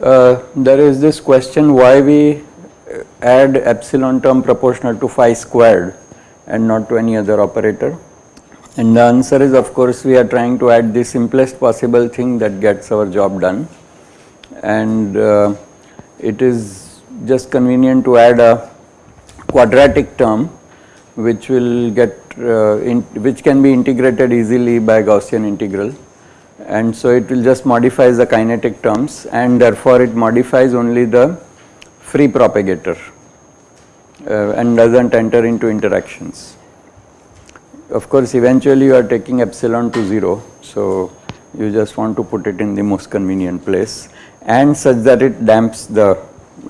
Uh, there is this question why we add epsilon term proportional to phi squared and not to any other operator. And the answer is of course we are trying to add the simplest possible thing that gets our job done and uh, it is just convenient to add a quadratic term which will get uh, in, which can be integrated easily by Gaussian integral and so it will just modifies the kinetic terms and therefore it modifies only the free propagator uh, and does not enter into interactions. Of course eventually you are taking epsilon to 0 so you just want to put it in the most convenient place and such that it damps the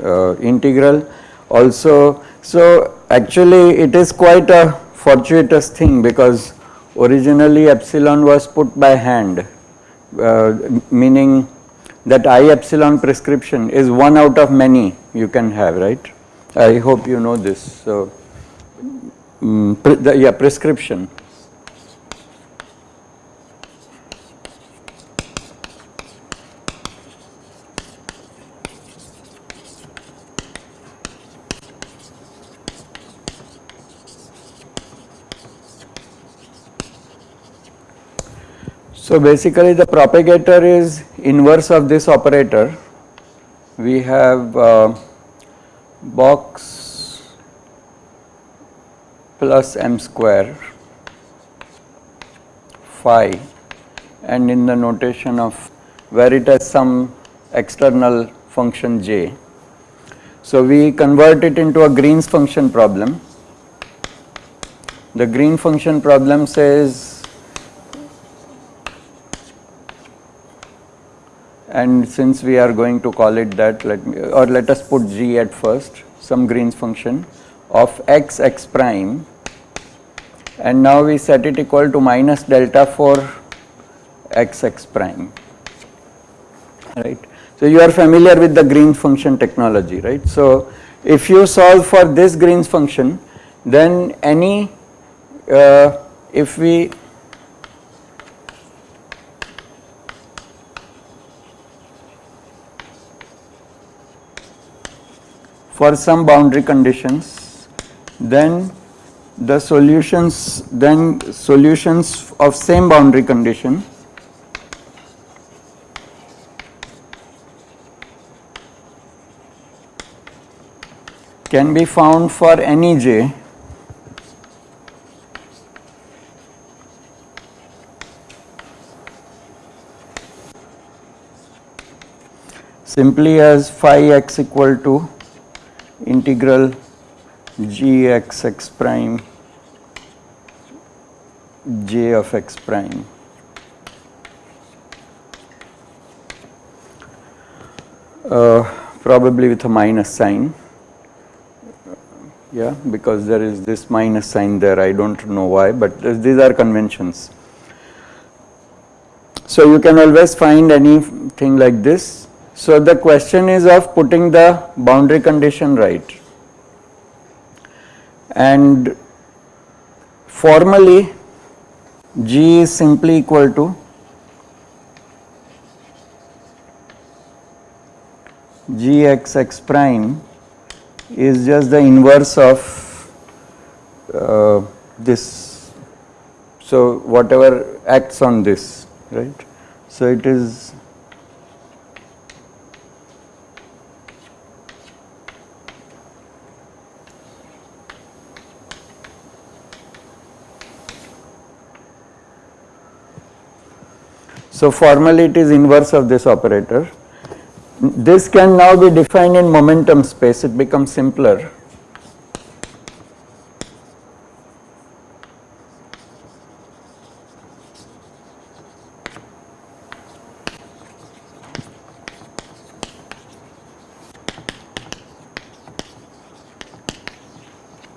uh, integral also. So actually it is quite a fortuitous thing because originally epsilon was put by hand uh, meaning that I epsilon prescription is one out of many you can have right. I hope you know this. So, um, pre the, yeah prescription So basically the propagator is inverse of this operator. We have uh, box plus m square phi and in the notation of where it has some external function j. So we convert it into a Green's function problem. The Green function problem says and since we are going to call it that let me or let us put g at first some Green's function of x x prime and now we set it equal to minus delta for x x prime right. So you are familiar with the Green's function technology right. So if you solve for this Green's function then any uh, if we for some boundary conditions then the solutions then solutions of same boundary condition. Can be found for any j. Simply as phi x equal to integral g x x prime j of x prime. Uh, probably with a minus sign. Yeah because there is this minus sign there. I do not know why but these are conventions. So you can always find anything like this so the question is of putting the boundary condition right and formally G is simply equal to G x x prime is just the inverse of uh, this. So whatever acts on this right. So it is So formally it is inverse of this operator. This can now be defined in momentum space, it becomes simpler.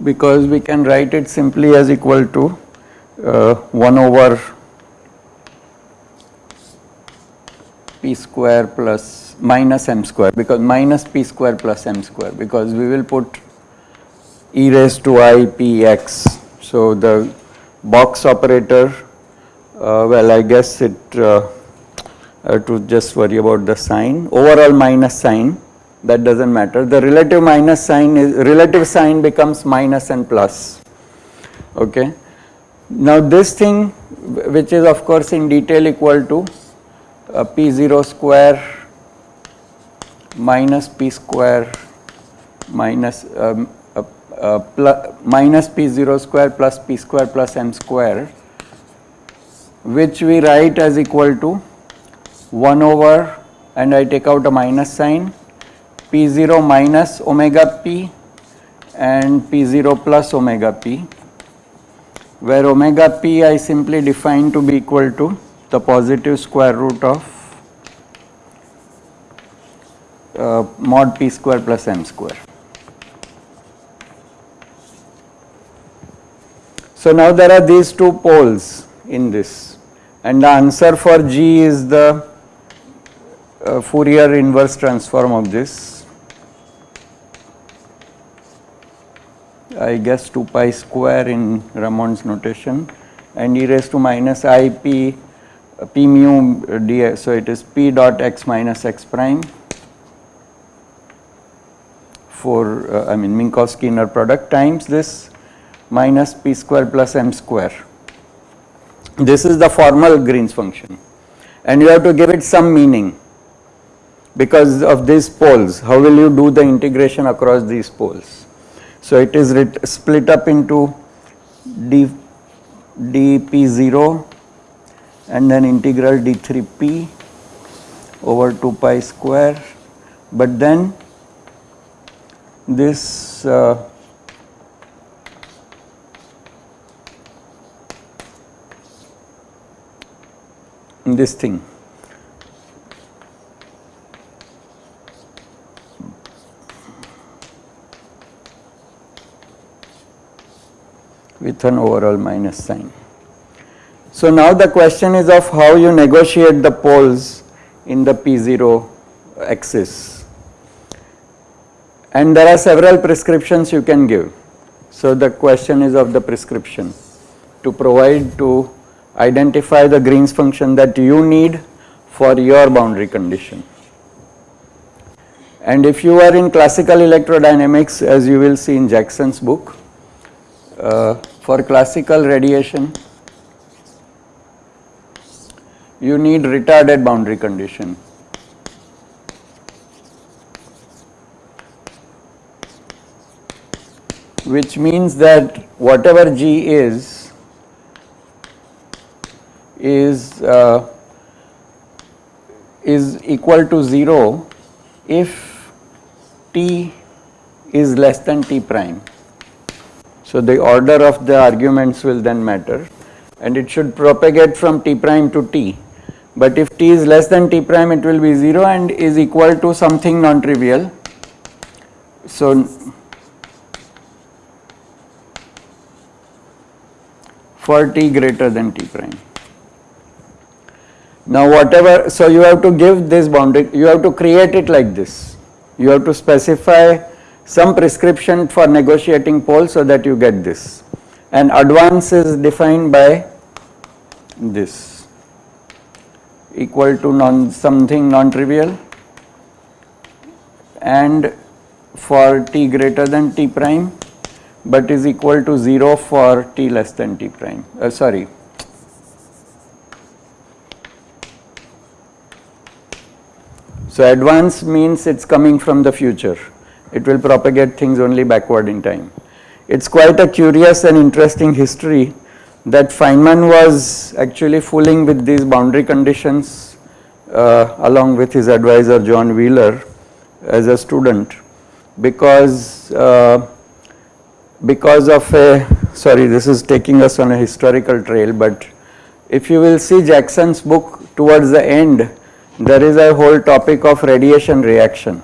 because we can write it simply as equal to uh, 1 over square plus minus m square because minus p square plus m square because we will put e raised to i p x. So, the box operator uh, well I guess it uh, have to just worry about the sign overall minus sign that does not matter the relative minus sign is relative sign becomes minus and plus okay. Now this thing which is of course in detail equal to uh, p0 square minus p square minus um, uh, uh, plus minus p0 square plus p square plus m square which we write as equal to 1 over and I take out a minus sign p0 minus omega p and p0 plus omega p where omega p I simply define to be equal to the positive square root of uh, mod p square plus m square. So now there are these two poles in this and the answer for G is the uh, Fourier inverse transform of this I guess 2 pi square in Ramond's notation and e raised to minus i p p mu dx. So, it is p dot x minus x prime for uh, I mean Minkowski inner product times this minus p square plus m square. This is the formal Green's function and you have to give it some meaning because of these poles. How will you do the integration across these poles? So, it is split up into d dp0 and then integral d3p over 2 pi square, but then this uh, this thing with an overall minus sign. So now the question is of how you negotiate the poles in the P0 axis. And there are several prescriptions you can give. So the question is of the prescription to provide to identify the Green's function that you need for your boundary condition. And if you are in classical electrodynamics as you will see in Jackson's book, uh, for classical radiation you need retarded boundary condition. which means that whatever G is, is uh, is equal to 0 if t is less than t prime. So the order of the arguments will then matter and it should propagate from t prime to t. But if t is less than t prime it will be 0 and is equal to something non-trivial. So for t greater than t prime. Now whatever, so you have to give this boundary, you have to create it like this. You have to specify some prescription for negotiating poles so that you get this and advance is defined by this equal to non something non-trivial. And for t greater than t prime but is equal to 0 for t less than t prime. Uh, sorry. So advance means it's coming from the future. It will propagate things only backward in time. It is quite a curious and interesting history that Feynman was actually fooling with these boundary conditions uh, along with his advisor John Wheeler as a student. Because uh, because of a sorry this is taking us on a historical trail but if you will see Jackson's book towards the end there is a whole topic of radiation reaction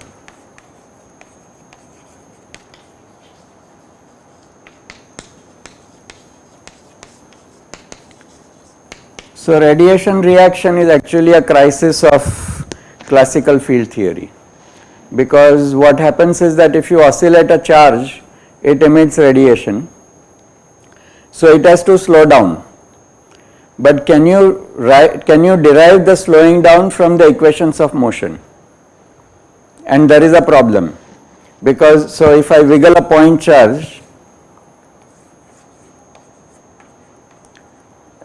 So radiation reaction is actually a crisis of classical field theory. Because what happens is that if you oscillate a charge it emits radiation. So it has to slow down. But can you can you derive the slowing down from the equations of motion? And there is a problem. Because so if I wiggle a point charge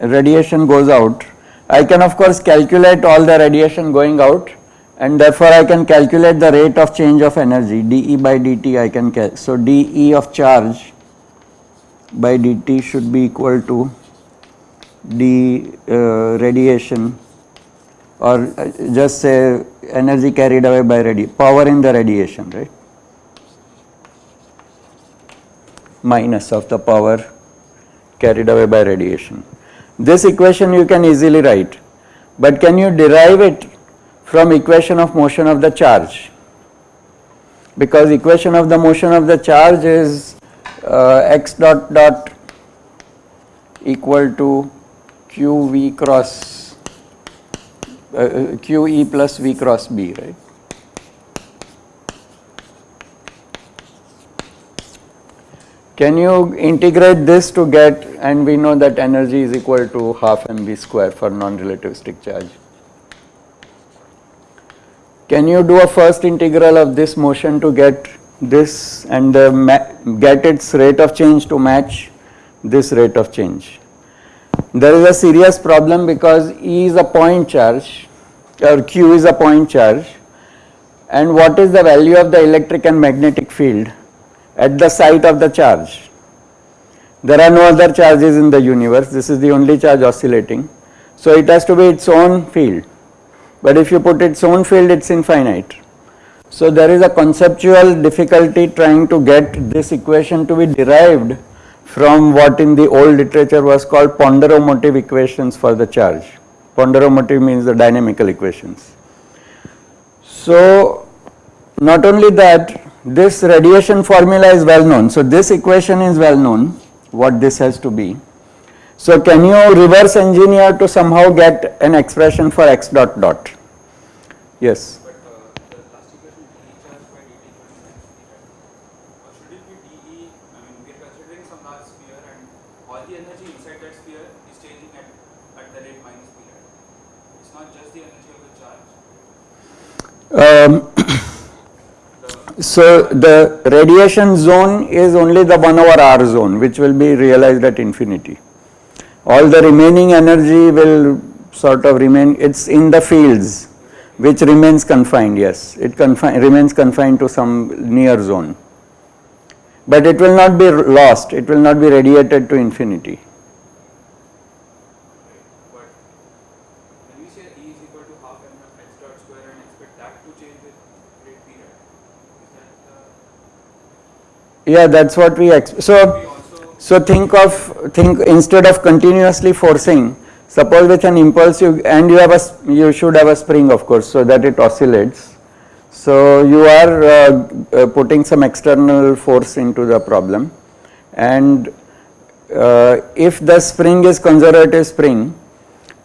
radiation goes out I can of course calculate all the radiation going out and therefore I can calculate the rate of change of energy dE by dt I can so dE of charge by dt should be equal to d uh, radiation or uh, just say energy carried away by radiation power in the radiation right minus of the power carried away by radiation. This equation you can easily write, but can you derive it from equation of motion of the charge? Because equation of the motion of the charge is uh, x dot dot equal to q v cross uh, uh q e plus v cross b, right? Can you integrate this to get and we know that energy is equal to half mv square for non-relativistic charge. Can you do a first integral of this motion to get this and get its rate of change to match this rate of change? There is a serious problem because E is a point charge or Q is a point charge and what is the value of the electric and magnetic field at the site of the charge. There are no other charges in the universe, this is the only charge oscillating. So it has to be its own field, but if you put its own field it is infinite. So there is a conceptual difficulty trying to get this equation to be derived from what in the old literature was called ponderomotive equations for the charge. Ponderomotive means the dynamical equations. So not only that this radiation formula is well known. So this equation is well known what this has to be. So can you reverse engineer to somehow get an expression for x dot dot? Yes. Um, so the radiation zone is only the 1 over r zone which will be realized at infinity. All the remaining energy will sort of remain, it is in the fields which remains confined, yes, it confi remains confined to some near zone. But it will not be lost, it will not be radiated to infinity. Yeah, that's what we so so think of think instead of continuously forcing. Suppose with an impulse you and you have a you should have a spring of course so that it oscillates. So you are uh, uh, putting some external force into the problem and uh, if the spring is conservative spring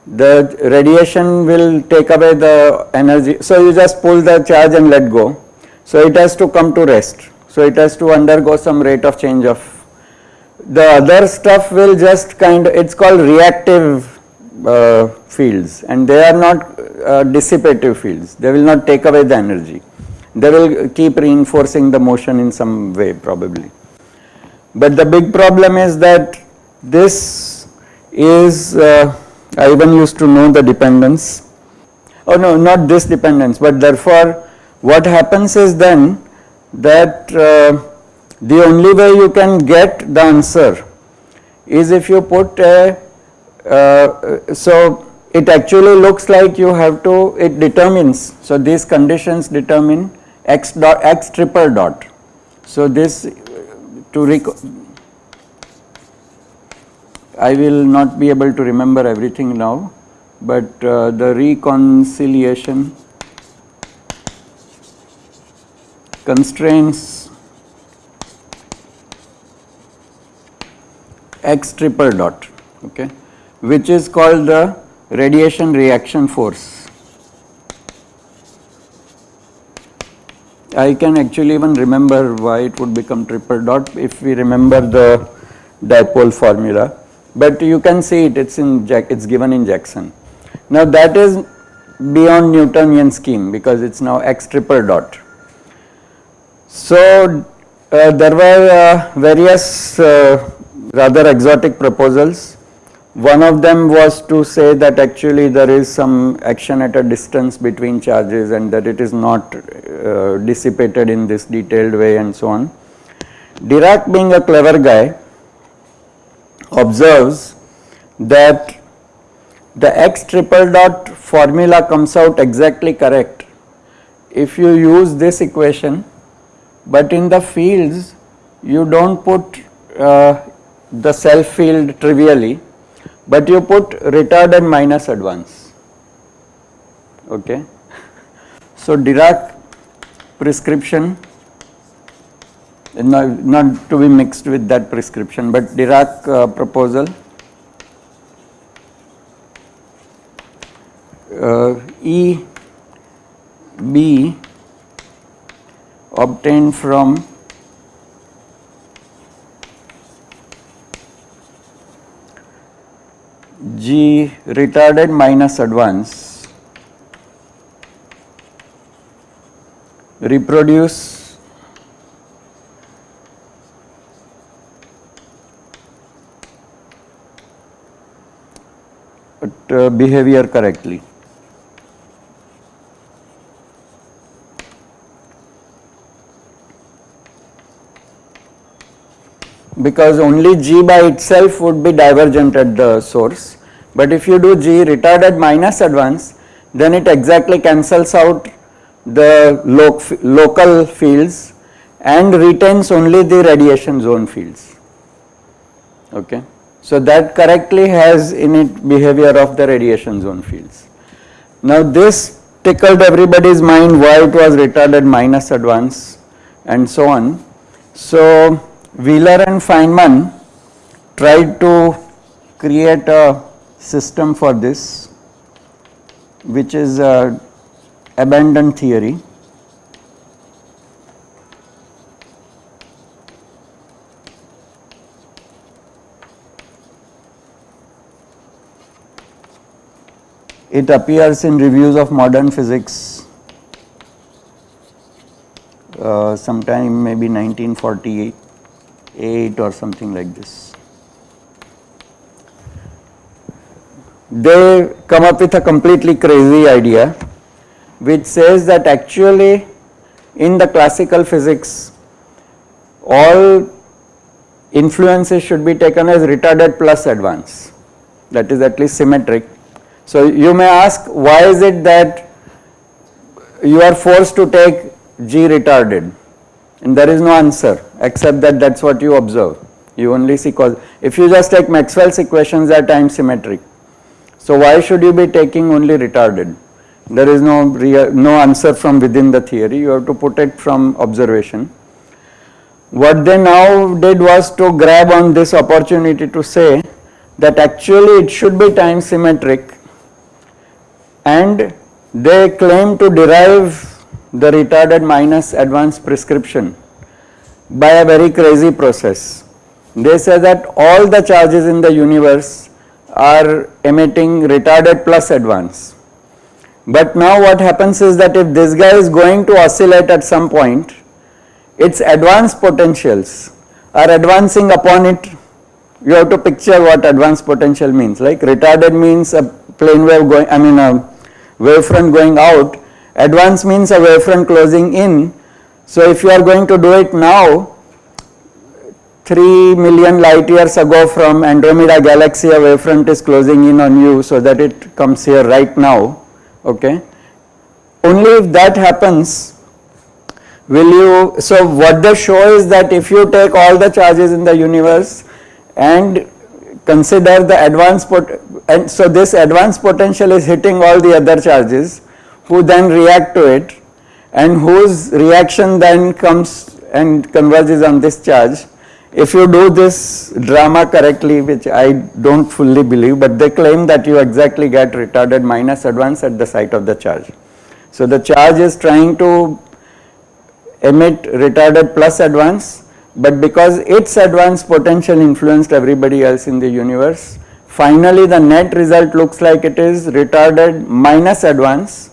the radiation will take away the energy. So you just pull the charge and let go. So it has to come to rest. So it has to undergo some rate of change of the other stuff will just kind of it's called reactive uh, fields. And they are not uh, dissipative fields. They will not take away the energy. They will keep reinforcing the motion in some way probably. But the big problem is that this is uh, I even used to know the dependence. Oh no not this dependence but therefore what happens is then that uh, the only way you can get the answer is if you put a, uh, so it actually looks like you have to, it determines, so these conditions determine x dot, x triple dot. So this to recall I will not be able to remember everything now, but uh, the reconciliation constraints x triple dot okay which is called the radiation reaction force I can actually even remember why it would become triple dot if we remember the dipole formula. But you can see it, it's in it's given in Jackson. Now that is beyond Newtonian scheme because it's now x triple dot. So uh, there were uh, various uh, rather exotic proposals. One of them was to say that actually there is some action at a distance between charges and that it is not uh, dissipated in this detailed way and so on. Dirac being a clever guy observes that the x triple dot formula comes out exactly correct if you use this equation but in the fields you do not put uh, the self field trivially but you put retarded minus advance okay. So Dirac prescription not, not to be mixed with that prescription but Dirac uh, proposal uh, E B obtained from G retarded minus advance reproduce uh, behavior correctly. Because only G by itself would be divergent at the source. But if you do G retarded minus advance, then it exactly cancels out the local fields and retains only the radiation zone fields. Okay. So that correctly has in it behavior of the radiation zone fields. Now this tickled everybody's mind why it was retarded minus advance and so on. So Wheeler and Feynman tried to create a system for this which is a abandoned theory. It appears in reviews of modern physics uh, sometime maybe 1948. 8 or something like this. They come up with a completely crazy idea which says that actually in the classical physics all influences should be taken as retarded plus advance that is at least symmetric. So you may ask why is it that you are forced to take G retarded and there is no answer except that that is what you observe. You only see cause. If you just take Maxwell's equations are time symmetric. So why should you be taking only retarded? There is no real, no answer from within the theory, you have to put it from observation. What they now did was to grab on this opportunity to say that actually it should be time symmetric and they claim to derive the retarded minus advanced prescription by a very crazy process. They say that all the charges in the universe are emitting retarded plus advance. But now what happens is that if this guy is going to oscillate at some point, its advanced potentials are advancing upon it. You have to picture what advanced potential means. Like retarded means a plane wave going, I mean a wavefront going out Advance means a wavefront closing in. So if you are going to do it now, 3 million light years ago from Andromeda galaxy a wavefront is closing in on you so that it comes here right now, okay. Only if that happens will you, so what they show is that if you take all the charges in the universe and consider the advance pot and so this advance potential is hitting all the other charges who then react to it and whose reaction then comes and converges on this charge. If you do this drama correctly, which I do not fully believe, but they claim that you exactly get retarded minus advance at the site of the charge. So the charge is trying to emit retarded plus advance, but because its advance potential influenced everybody else in the universe, finally the net result looks like it is retarded minus advance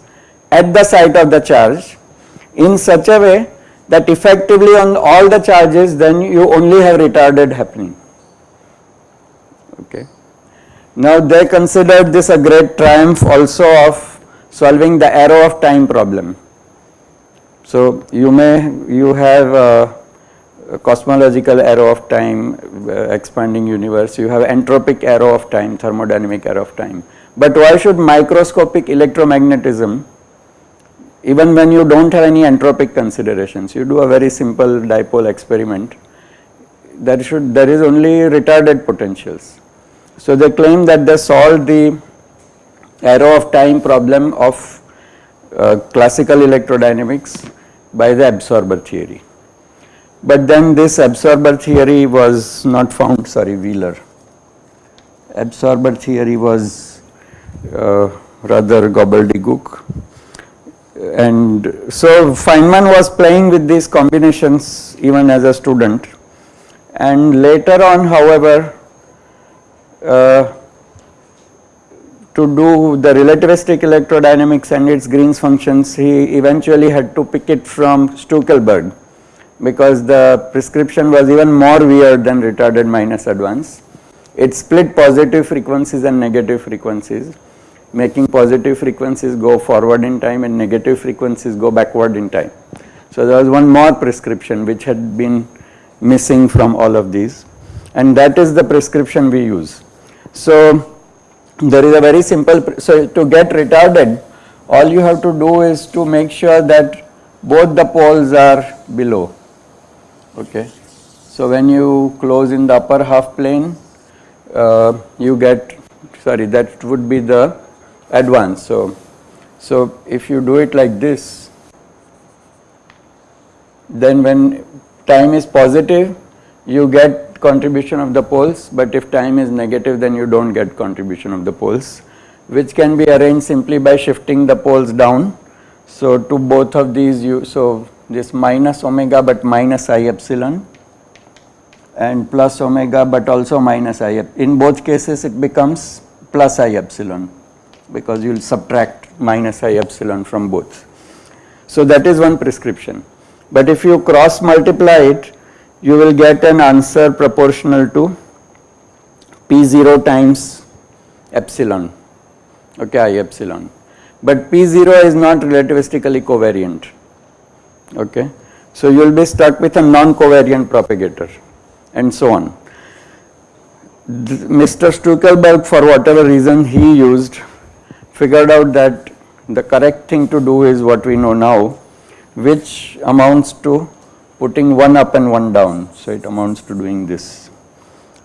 at the site of the charge in such a way that effectively on all the charges then you only have retarded happening. Okay. Now they considered this a great triumph also of solving the arrow of time problem. So you may, you have a, cosmological arrow of time, uh, expanding universe, you have entropic arrow of time, thermodynamic arrow of time. But why should microscopic electromagnetism even when you do not have any entropic considerations, you do a very simple dipole experiment, there should, there is only retarded potentials. So they claim that they solved the arrow of time problem of uh, classical electrodynamics by the absorber theory. But then this absorber theory was not found, sorry Wheeler. Absorber theory was uh, rather gobbledygook and so Feynman was playing with these combinations even as a student and later on however uh, to do the relativistic electrodynamics and its Green's functions he eventually had to pick it from Stueckelberg because the prescription was even more weird than retarded minus advance. It split positive frequencies and negative frequencies making positive frequencies go forward in time and negative frequencies go backward in time. So there was one more prescription which had been missing from all of these and that is the prescription we use. So there is a very simple, so to get retarded all you have to do is to make sure that both the poles are below, okay. So when you close in the upper half plane, uh, you get, sorry that would be the advance. So, so if you do it like this, then when time is positive, you get contribution of the poles, but if time is negative, then you do not get contribution of the poles, which can be arranged simply by shifting the poles down. So to both of these, you so this minus omega, but minus i epsilon, and plus omega, but also minus i. In both cases, it becomes plus i epsilon because you will subtract minus i epsilon from both. So that is one prescription. But if you cross multiply it, you will get an answer proportional to P0 times epsilon, okay, I epsilon. But P0 is not relativistically covariant, okay. So you will be stuck with a non-covariant propagator and so on. Mr. Stueckelberg for whatever reason he used figured out that the correct thing to do is what we know now which amounts to putting one up and one down. So, it amounts to doing this.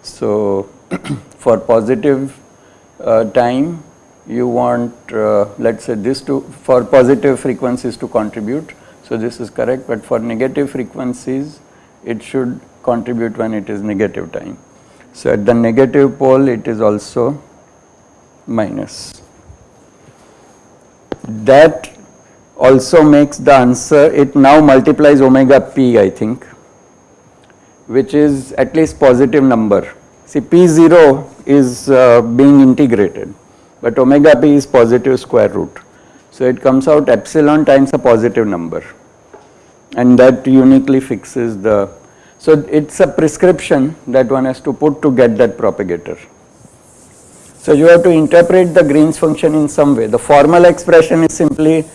So, for positive uh, time you want uh, let us say this to for positive frequencies to contribute. So, this is correct, but for negative frequencies it should contribute when it is negative time. So, at the negative pole it is also minus that also makes the answer it now multiplies omega p I think which is at least positive number. See p0 is uh, being integrated but omega p is positive square root. So it comes out epsilon times a positive number and that uniquely fixes the, so it's a prescription that one has to put to get that propagator. So you have to interpret the Green's function in some way. The formal expression is simply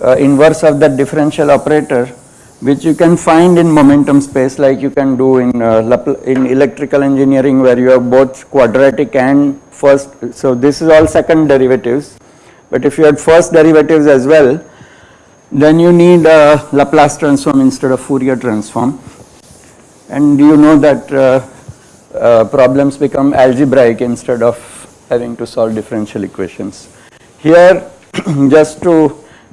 uh, inverse of that differential operator which you can find in momentum space like you can do in uh, in electrical engineering where you have both quadratic and first so this is all second derivatives but if you had first derivatives as well then you need a Laplace transform instead of Fourier transform and you know that uh, uh, problems become algebraic instead of having to solve differential equations. Here just to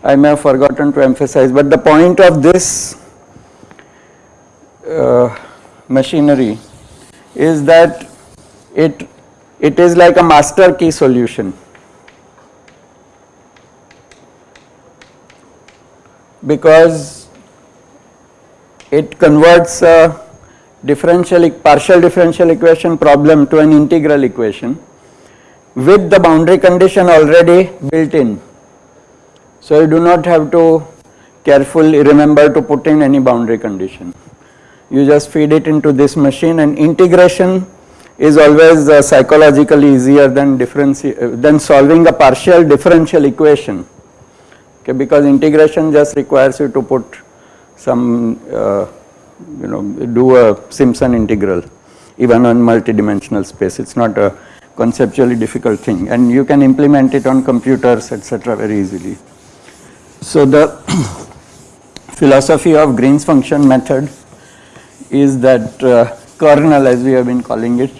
I may have forgotten to emphasize but the point of this uh, machinery is that it it is like a master key solution because it converts a differential partial differential equation problem to an integral equation with the boundary condition already built in. So you do not have to carefully remember to put in any boundary condition. You just feed it into this machine and integration is always uh, psychologically easier than uh, than solving a partial differential equation okay because integration just requires you to put some uh, you know do a Simpson integral even on multidimensional space it's not a conceptually difficult thing and you can implement it on computers etc very easily. So the philosophy of Green's function method is that uh, kernel as we have been calling it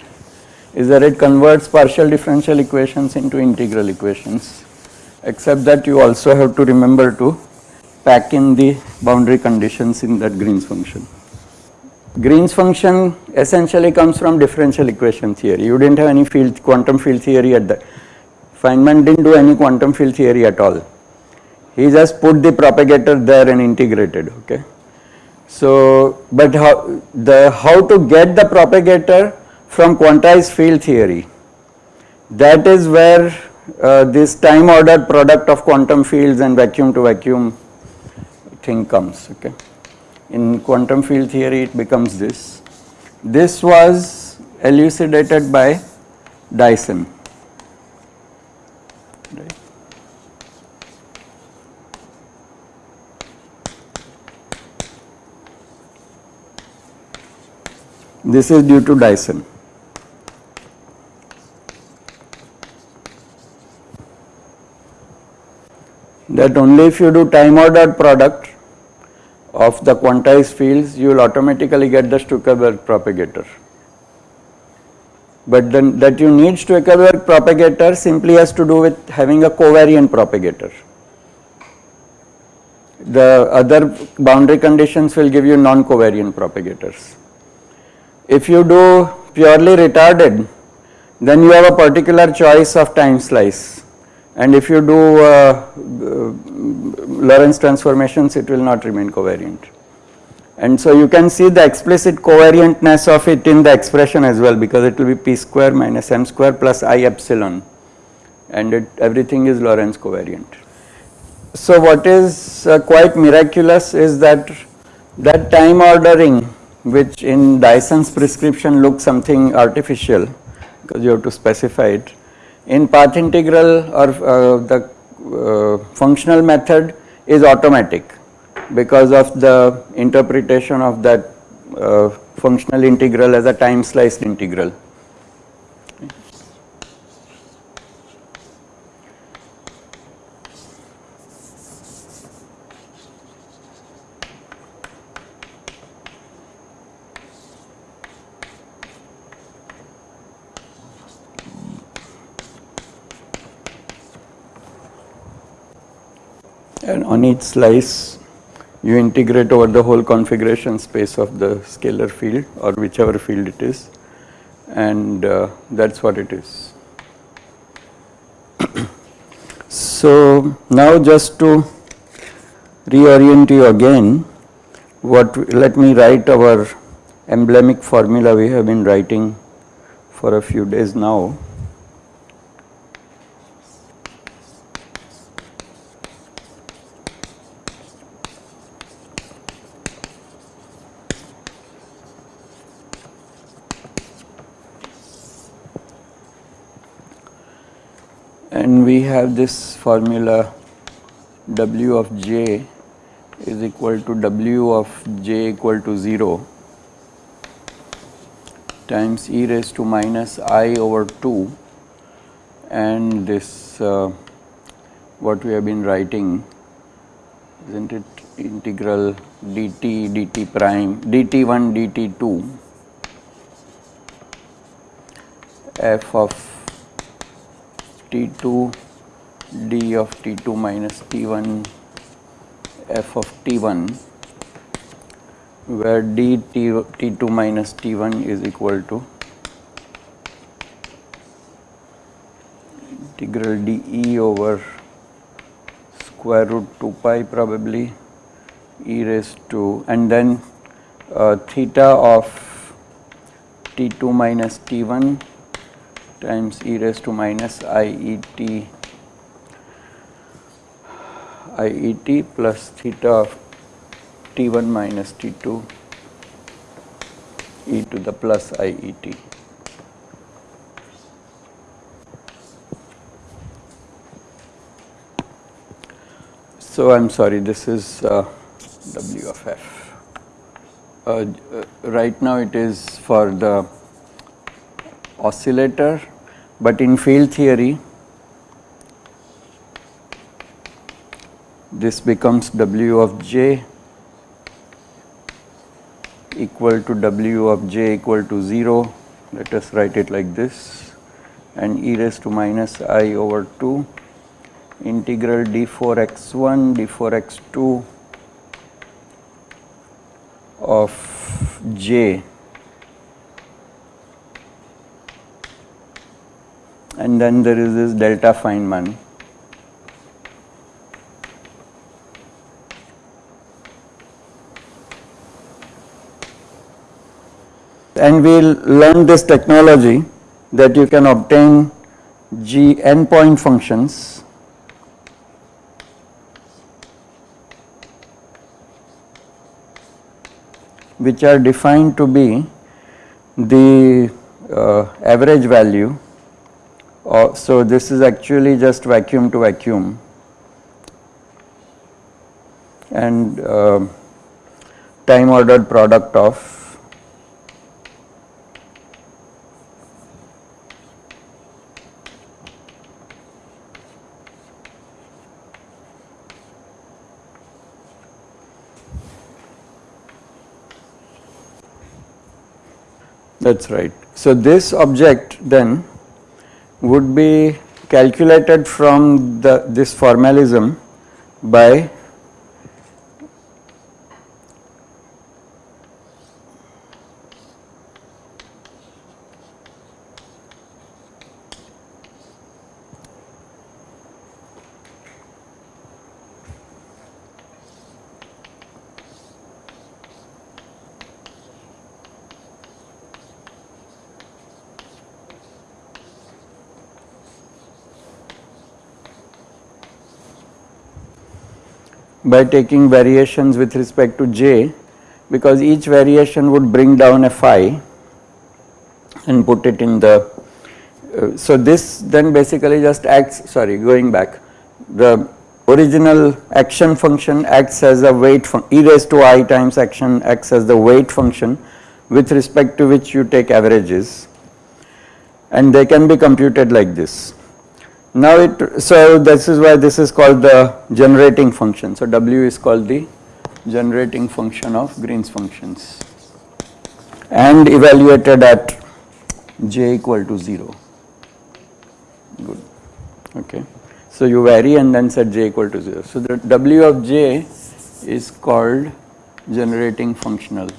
is that it converts partial differential equations into integral equations except that you also have to remember to pack in the boundary conditions in that Green's function. Green's function essentially comes from differential equation theory. You didn't have any field quantum field theory at that. Feynman didn't do any quantum field theory at all. He just put the propagator there and integrated, okay. So, but how the how to get the propagator from quantized field theory that is where uh, this time ordered product of quantum fields and vacuum to vacuum thing comes okay in quantum field theory it becomes this. This was elucidated by Dyson. This is due to Dyson. That only if you do time ordered product of the quantized fields you will automatically get the Stuckelberg propagator. But then that you need Stuckelberg propagator simply has to do with having a covariant propagator. The other boundary conditions will give you non-covariant propagators. If you do purely retarded then you have a particular choice of time slice and if you do uh, uh, Lorentz transformations it will not remain covariant. And so you can see the explicit covariantness of it in the expression as well because it will be p square minus m square plus i epsilon and it, everything is Lorentz covariant. So what is uh, quite miraculous is that that time ordering which in Dyson's prescription looks something artificial because you have to specify it in path integral or uh, the uh, functional method is automatic because of the interpretation of that uh, functional integral as a time sliced integral. and on each slice you integrate over the whole configuration space of the scalar field or whichever field it is and uh, that is what it is. so now just to reorient you again what let me write our emblemic formula we have been writing for a few days now. And we have this formula w of j is equal to w of j equal to 0 times e raised to minus i over 2 and this uh, what we have been writing is not it integral dt dt prime dt1 dt2 f of T2 d of T2 minus T1 f of T1 where d T, T2 minus T1 is equal to integral dE over square root 2 pi probably e raised to and then uh, theta of t2 minus t1 times e raised to minus iet iet plus theta of t1 minus t2 e to the plus iet. So, I am sorry this is uh, W of f. Uh, uh, right now it is for the oscillator, but in field theory this becomes W of j equal to W of j equal to 0, let us write it like this. And e raised to minus i over 2 integral d4x1 d4x2 of j and then there is this delta Feynman and we will learn this technology that you can obtain g n-point functions which are defined to be the uh, average value. Uh, so, this is actually just vacuum to vacuum and uh, time ordered product of that is right. So, this object then would be calculated from the this formalism by by taking variations with respect to j because each variation would bring down a phi and put it in the uh, so this then basically just acts sorry going back. The original action function acts as a weight e raised to i times action acts as the weight function with respect to which you take averages. And they can be computed like this now it, so this is why this is called the generating function. So W is called the generating function of Green's functions and evaluated at j equal to 0. Good. Okay. So you vary and then set j equal to 0. So the W of j is called generating functional.